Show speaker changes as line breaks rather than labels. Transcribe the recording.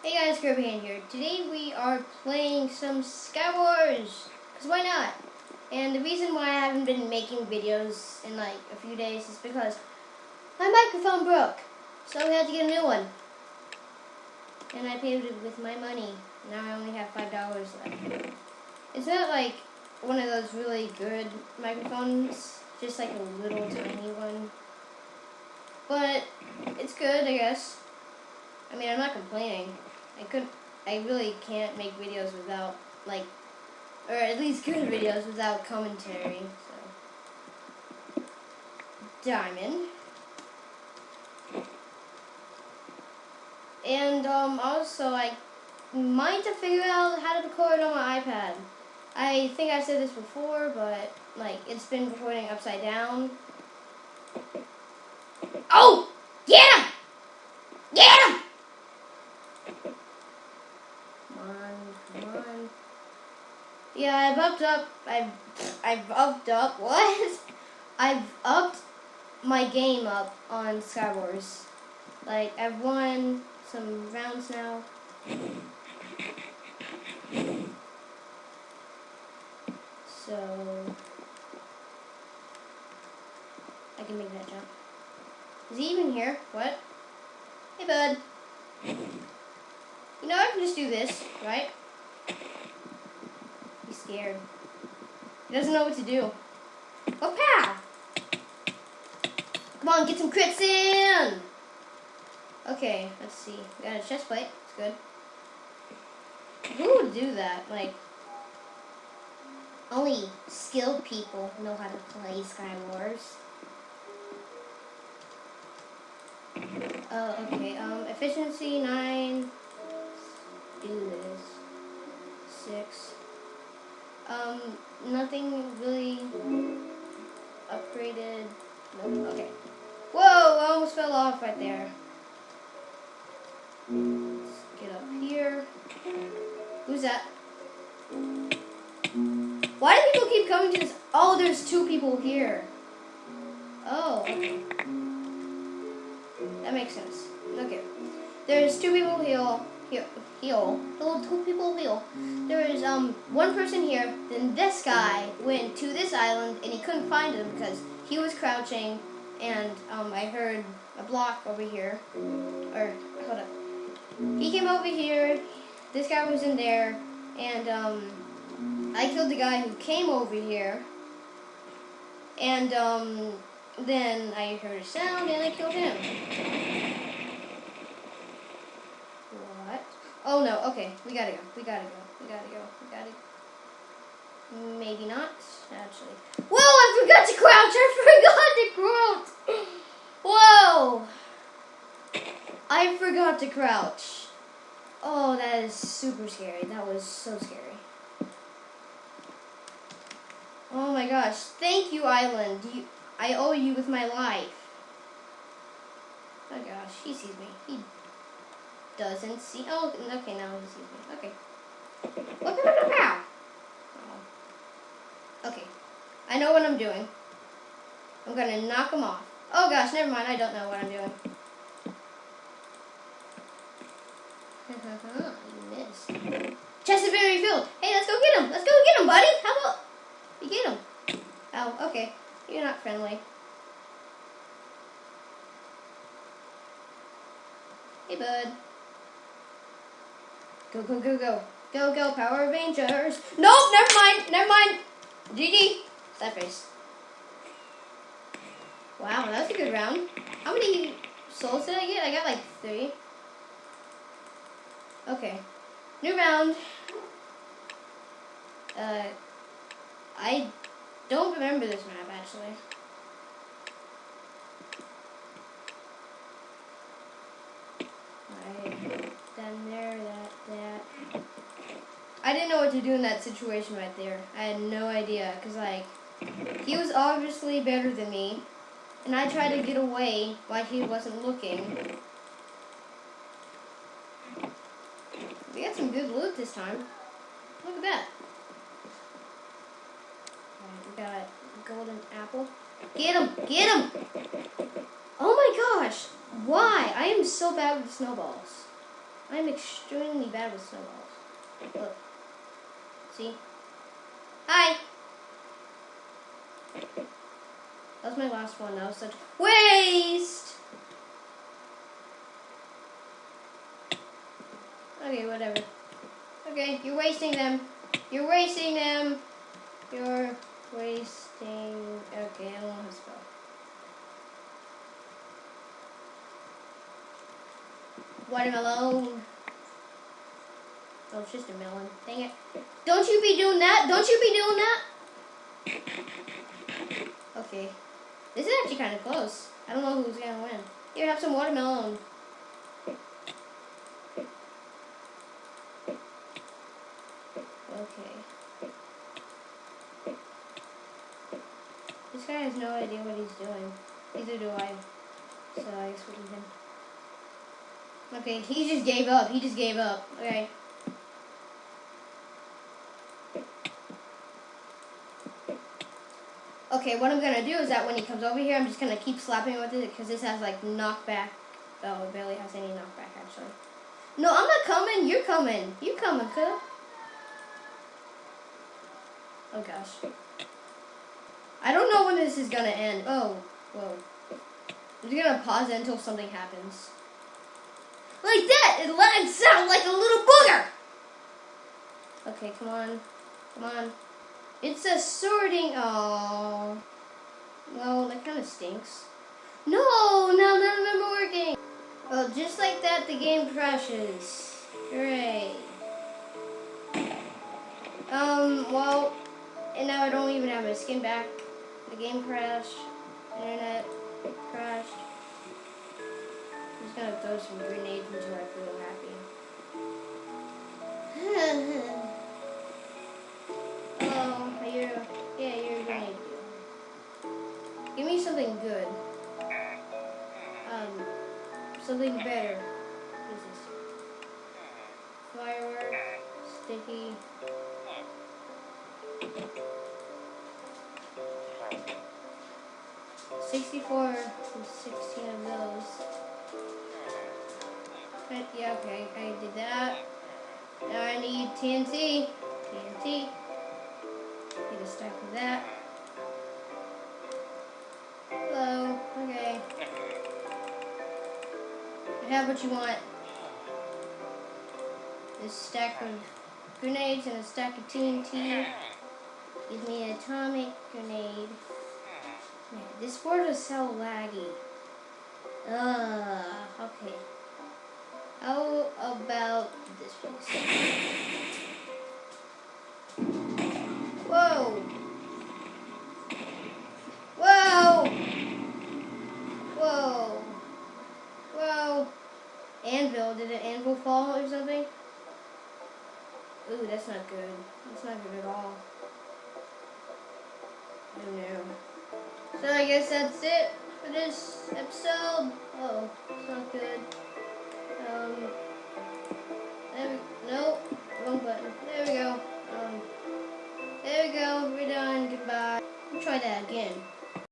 Hey guys, Kirbyhand here. Today we are playing some Skywars, because why not? And the reason why I haven't been making videos in like a few days is because my microphone broke. So we had to get a new one. And I paid it with my money. Now I only have $5 left. It's not like one of those really good microphones, just like a little tiny one. But it's good, I guess. I mean, I'm not complaining. I could, I really can't make videos without, like, or at least good videos without commentary, so. Diamond. And, um, also, I might have figured out how to record on my iPad. I think I said this before, but, like, it's been recording upside down. Oh! Get him! Get him! Come on, come on. Yeah, I've upped up. I've I've upped up. What? I've upped my game up on Skywars. Like I've won some rounds now. So I can make that jump. Is he even here? What? Hey, bud. You know, I can just do this, right? Scared. He doesn't know what to do. Oh, pow! Come on, get some crits in! Okay, let's see. We got a chest plate. It's good. Who would do that? Like, only skilled people know how to play Sky Wars. Oh, okay. Um, efficiency nine. Let's do this. Six. Um, nothing really upgraded. Nope. Okay. Whoa! I almost fell off right there. Let's get up here. Who's that? Why do people keep coming to this? Oh, there's two people here. Oh, okay. That makes sense. Okay. There's two people heal. Heal. Heal. Little two people heal. There is um one person here. Then this guy went to this island and he couldn't find him because he was crouching. And um I heard a block over here. Or hold up. He came over here. This guy was in there, and um I killed the guy who came over here. And um then I heard a sound and I killed him. What? Oh no, okay, we gotta go, we gotta go, we gotta go, we gotta go. Maybe not, actually. Whoa, I forgot to crouch, I forgot to crouch! Whoa! I forgot to crouch. Oh, that is super scary. That was so scary. Oh my gosh. Thank you, Island. You I owe you with my life. Oh gosh, he sees me. He doesn't see. Oh, okay, now he sees me. Okay. Oh. Okay. I know what I'm doing. I'm gonna knock him off. Oh gosh, never mind. I don't know what I'm doing. you missed. Chest has been refilled. Hey, let's go get him. Let's go get him, buddy. How about you get him? Oh, okay. You're not friendly. Hey, bud. Go, go, go, go. Go, go, Power Rangers. Nope, never mind, never mind. GG. That face. Wow, that was a good round. How many souls did I get? I got like three. Okay. New round. Uh, I don't remember this map, actually. Right. Then there, that, that. I didn't know what to do in that situation right there. I had no idea, because, like, he was obviously better than me, and I tried to get away while he wasn't looking. We got some good loot this time. Look at that. we got a golden apple. Get him! Get him! Oh my gosh! Why? I am so bad with snowballs. I'm extremely bad with snowballs. Look. See? Hi! That was my last one. That was such waste! Okay, whatever. Okay, you're wasting them. You're wasting them. You're wasting... Okay, I don't want to spell. Watermelon. Oh, it's just a melon. Dang it. Don't you be doing that. Don't you be doing that. Okay. This is actually kind of close. I don't know who's going to win. Here, have some watermelon. Okay. This guy has no idea what he's doing. Neither do I. So I guess we him. Okay, he just gave up. He just gave up. Okay. Okay, what I'm gonna do is that when he comes over here, I'm just gonna keep slapping with it because this has like knockback. Oh, it barely has any knockback actually. No, I'm not coming. You're coming. You coming, cuz. Oh gosh. I don't know when this is gonna end. Oh, whoa. I'm just gonna pause it until something happens. Like that! It lags out like a little booger! Okay, come on. Come on. It's a sorting. Oh. No, that kind of stinks. No! Now none of them are working! Well, just like that, the game crashes. Hooray. Um, well, and now I don't even have my skin back. The game crashed. Internet crashed. I'm just gonna throw some grenades until I feel happy. something good. Um, something better. What is? Firework, sticky. 64 and 16 of those. But yeah, okay, I did that. Now I need TNT. TNT. Need a stack of that. Have what you want. This stack of grenades and a stack of TNT. Give me an atomic grenade. This board is so laggy. Ugh, okay. How about this place? Whoa! fall or something? Ooh, that's not good. That's not good at all. No. So I guess that's it for this episode. Uh oh, it's not good. Um, there we, wrong button. There we go. Um, there we go. We're done. Goodbye. I'll try that again.